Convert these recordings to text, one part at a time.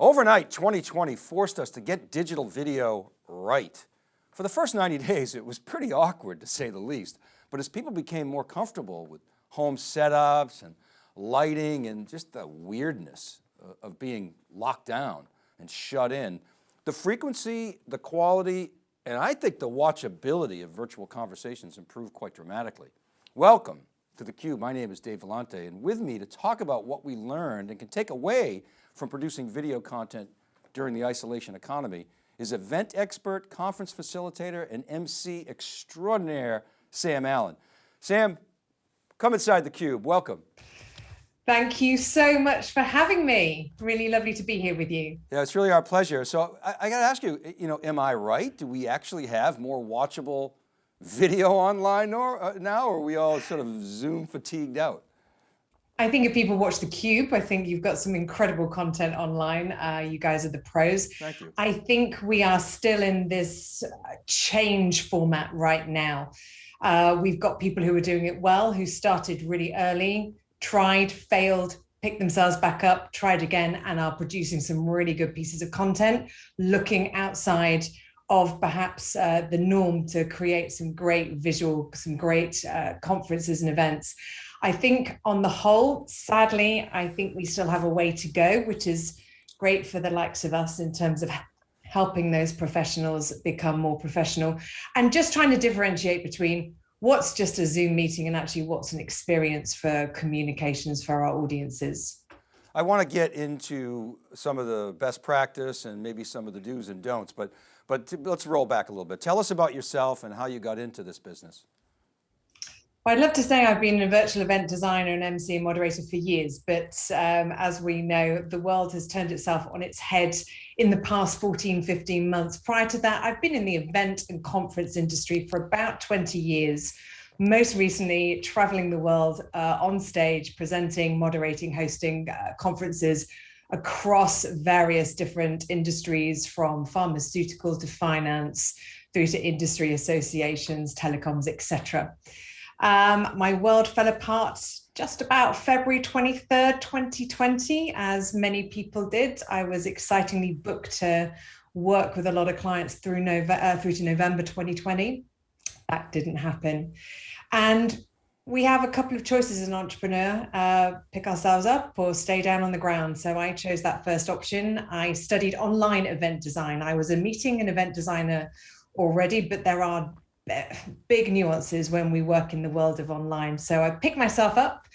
Overnight 2020 forced us to get digital video right. For the first 90 days, it was pretty awkward to say the least. But as people became more comfortable with home setups and lighting and just the weirdness uh, of being locked down and shut in, the frequency, the quality, and I think the watchability of virtual conversations improved quite dramatically. Welcome to theCUBE, my name is Dave Vellante and with me to talk about what we learned and can take away from producing video content during the isolation economy is event expert, conference facilitator, and MC extraordinaire, Sam Allen. Sam, come inside theCUBE, welcome. Thank you so much for having me. Really lovely to be here with you. Yeah, it's really our pleasure. So I, I got to ask you, you know, am I right? Do we actually have more watchable video online uh, now, or are we all sort of Zoom fatigued out? I think if people watch The Cube, I think you've got some incredible content online. Uh, you guys are the pros. Thank you. I think we are still in this uh, change format right now. Uh, we've got people who are doing it well, who started really early, tried, failed, picked themselves back up, tried again, and are producing some really good pieces of content, looking outside of perhaps uh, the norm to create some great visual, some great uh, conferences and events. I think on the whole, sadly, I think we still have a way to go, which is great for the likes of us in terms of helping those professionals become more professional and just trying to differentiate between what's just a Zoom meeting and actually what's an experience for communications for our audiences. I want to get into some of the best practice and maybe some of the do's and don'ts, but, but let's roll back a little bit. Tell us about yourself and how you got into this business. Well, I'd love to say I've been a virtual event designer and MC and moderator for years, but um, as we know, the world has turned itself on its head in the past 14, 15 months. Prior to that, I've been in the event and conference industry for about 20 years, most recently traveling the world uh, on stage, presenting, moderating, hosting uh, conferences across various different industries from pharmaceuticals to finance through to industry associations, telecoms, etc. Um, my world fell apart just about February 23rd, 2020, as many people did. I was excitingly booked to work with a lot of clients through, Nove uh, through to November 2020. That didn't happen. And we have a couple of choices as an entrepreneur, uh, pick ourselves up or stay down on the ground. So I chose that first option. I studied online event design. I was a meeting and event designer already, but there are big nuances when we work in the world of online. So I picked myself up,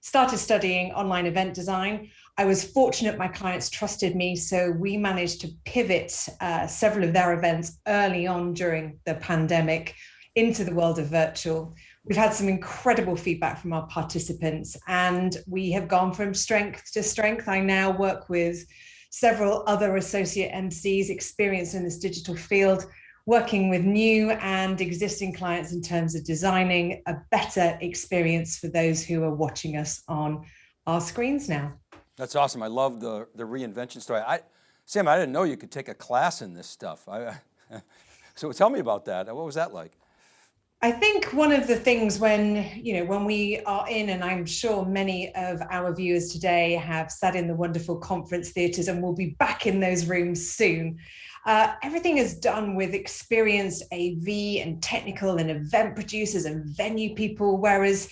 started studying online event design. I was fortunate my clients trusted me, so we managed to pivot uh, several of their events early on during the pandemic into the world of virtual. We've had some incredible feedback from our participants and we have gone from strength to strength. I now work with several other associate MCs experienced in this digital field working with new and existing clients in terms of designing a better experience for those who are watching us on our screens now. That's awesome. I love the, the reinvention story. I, Sam, I didn't know you could take a class in this stuff. I, so tell me about that. What was that like? I think one of the things when, you know, when we are in, and I'm sure many of our viewers today have sat in the wonderful conference theatres and will be back in those rooms soon. Uh, everything is done with experienced AV and technical and event producers and venue people, whereas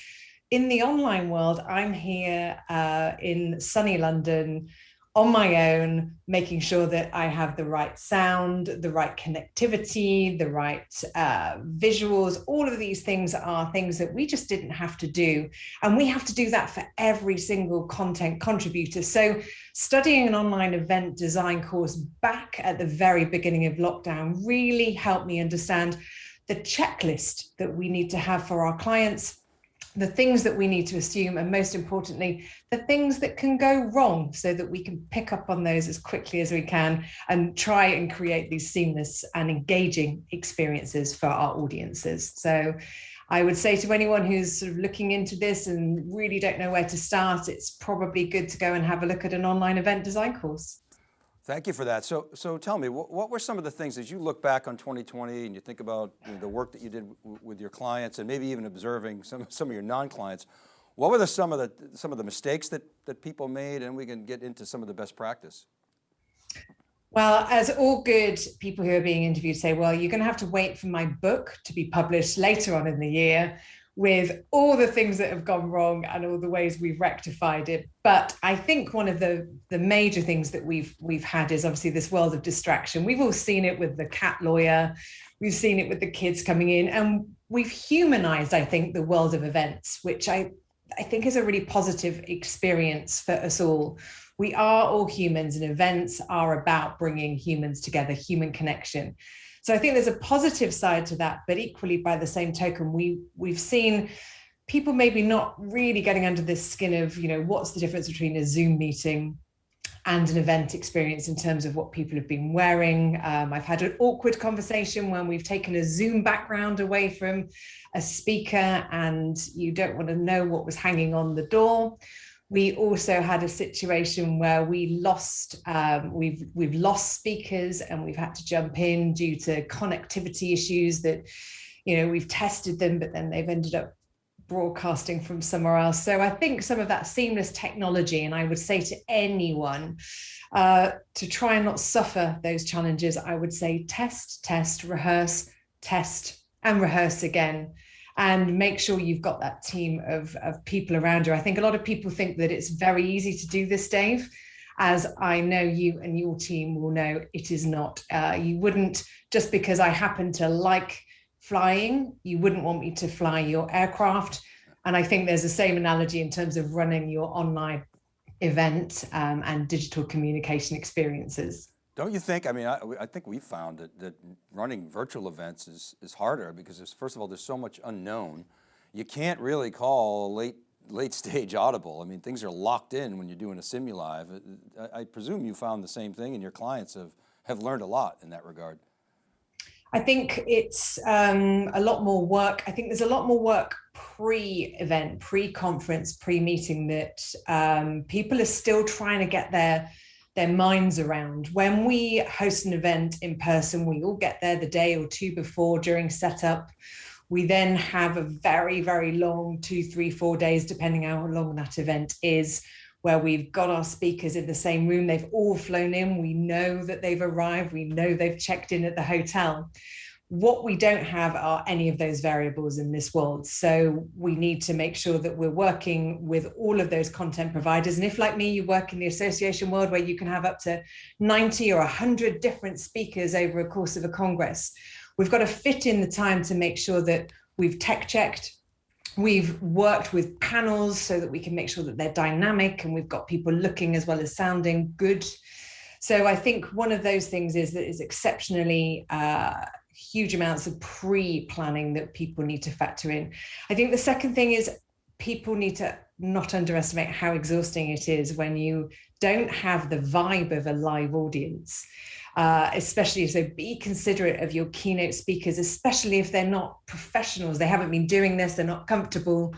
in the online world, I'm here uh, in sunny London on my own, making sure that I have the right sound, the right connectivity, the right uh, visuals, all of these things are things that we just didn't have to do. And we have to do that for every single content contributor. So studying an online event design course back at the very beginning of lockdown really helped me understand the checklist that we need to have for our clients the things that we need to assume and most importantly the things that can go wrong so that we can pick up on those as quickly as we can and try and create these seamless and engaging experiences for our audiences so I would say to anyone who's sort of looking into this and really don't know where to start, it's probably good to go and have a look at an online event design course. Thank you for that. So, so tell me, what, what, were some of the things as you look back on 2020 and you think about you know, the work that you did with your clients and maybe even observing some, some of your non-clients, what were the, some of the some of the mistakes that that people made, and we can get into some of the best practice. Well, as all good people who are being interviewed say, well, you're going to have to wait for my book to be published later on in the year with all the things that have gone wrong and all the ways we've rectified it. But I think one of the, the major things that we've we've had is obviously this world of distraction. We've all seen it with the cat lawyer, we've seen it with the kids coming in, and we've humanized, I think, the world of events, which I, I think is a really positive experience for us all. We are all humans and events are about bringing humans together, human connection. So I think there's a positive side to that, but equally by the same token, we, we've seen people maybe not really getting under this skin of, you know, what's the difference between a Zoom meeting and an event experience in terms of what people have been wearing. Um, I've had an awkward conversation when we've taken a Zoom background away from a speaker and you don't want to know what was hanging on the door. We also had a situation where we lost, um, we've, we've lost speakers and we've had to jump in due to connectivity issues that, you know, we've tested them, but then they've ended up broadcasting from somewhere else. So I think some of that seamless technology, and I would say to anyone uh, to try and not suffer those challenges, I would say test, test, rehearse, test and rehearse again and make sure you've got that team of, of people around you. I think a lot of people think that it's very easy to do this, Dave, as I know you and your team will know it is not. Uh, you wouldn't, just because I happen to like flying, you wouldn't want me to fly your aircraft. And I think there's the same analogy in terms of running your online event um, and digital communication experiences. Don't you think, I mean, I, I think we found that, that running virtual events is, is harder because first of all, there's so much unknown. You can't really call late, late stage audible. I mean, things are locked in when you're doing a simulive. I, I presume you found the same thing and your clients have, have learned a lot in that regard. I think it's um, a lot more work. I think there's a lot more work pre-event, pre-conference, pre-meeting that um, people are still trying to get their their minds around. When we host an event in person, we all get there the day or two before during setup. We then have a very, very long two, three, four days, depending how long that event is, where we've got our speakers in the same room. They've all flown in. We know that they've arrived. We know they've checked in at the hotel. What we don't have are any of those variables in this world. So we need to make sure that we're working with all of those content providers. And if like me, you work in the association world where you can have up to 90 or 100 different speakers over a course of a Congress, we've got to fit in the time to make sure that we've tech checked, We've worked with panels so that we can make sure that they're dynamic and we've got people looking as well as sounding good. So I think one of those things is that is exceptionally uh, huge amounts of pre-planning that people need to factor in. I think the second thing is people need to not underestimate how exhausting it is when you don't have the vibe of a live audience. Uh, especially so be considerate of your keynote speakers, especially if they're not professionals, they haven't been doing this, they're not comfortable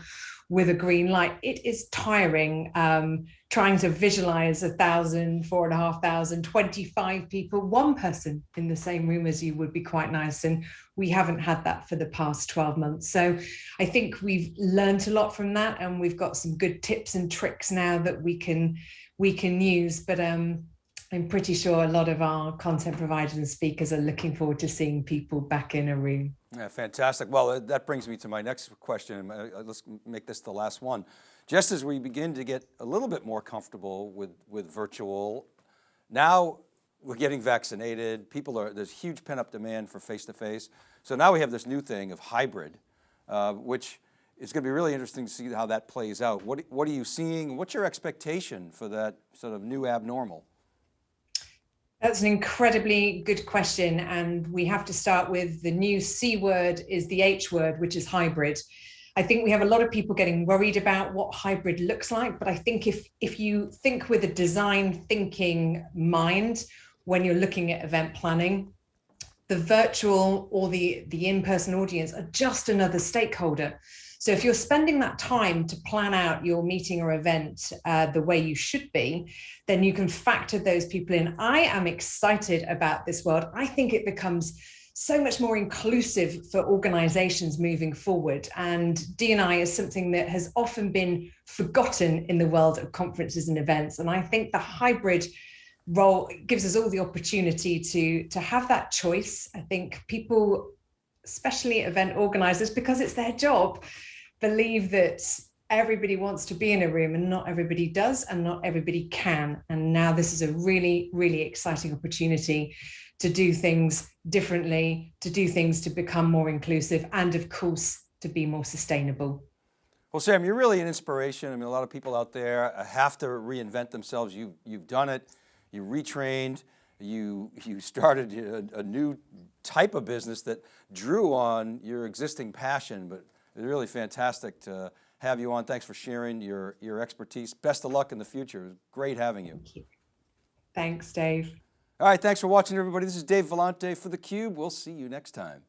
with a green light. It is tiring um, trying to visualize a thousand, four and a half thousand, 25 people, one person in the same room as you would be quite nice. And we haven't had that for the past 12 months. So I think we've learned a lot from that and we've got some good tips and tricks now that we can we can use. But um, I'm pretty sure a lot of our content providers and speakers are looking forward to seeing people back in a room. Yeah, fantastic. Well, that brings me to my next question. Uh, let's make this the last one. Just as we begin to get a little bit more comfortable with, with virtual, now we're getting vaccinated. People are, there's huge pent up demand for face-to-face. -face. So now we have this new thing of hybrid, uh, which is going to be really interesting to see how that plays out. What, what are you seeing? What's your expectation for that sort of new abnormal? That's an incredibly good question. And we have to start with the new C word is the H word, which is hybrid. I think we have a lot of people getting worried about what hybrid looks like. But I think if, if you think with a design thinking mind, when you're looking at event planning, the virtual or the, the in-person audience are just another stakeholder. So if you're spending that time to plan out your meeting or event uh, the way you should be, then you can factor those people in. I am excited about this world. I think it becomes so much more inclusive for organizations moving forward. And D&I is something that has often been forgotten in the world of conferences and events. And I think the hybrid role gives us all the opportunity to to have that choice. I think people, especially event organizers, because it's their job, believe that everybody wants to be in a room and not everybody does and not everybody can. And now this is a really, really exciting opportunity to do things differently, to do things to become more inclusive and of course to be more sustainable. Well, Sam, you're really an inspiration. I mean, a lot of people out there uh, have to reinvent themselves. You, you've done it, you retrained, you, you started a, a new type of business that drew on your existing passion, but really fantastic to have you on. Thanks for sharing your, your expertise. Best of luck in the future. It was great having you. Thank you. Thanks, Dave. All right, thanks for watching everybody. This is Dave Vellante for theCUBE. We'll see you next time.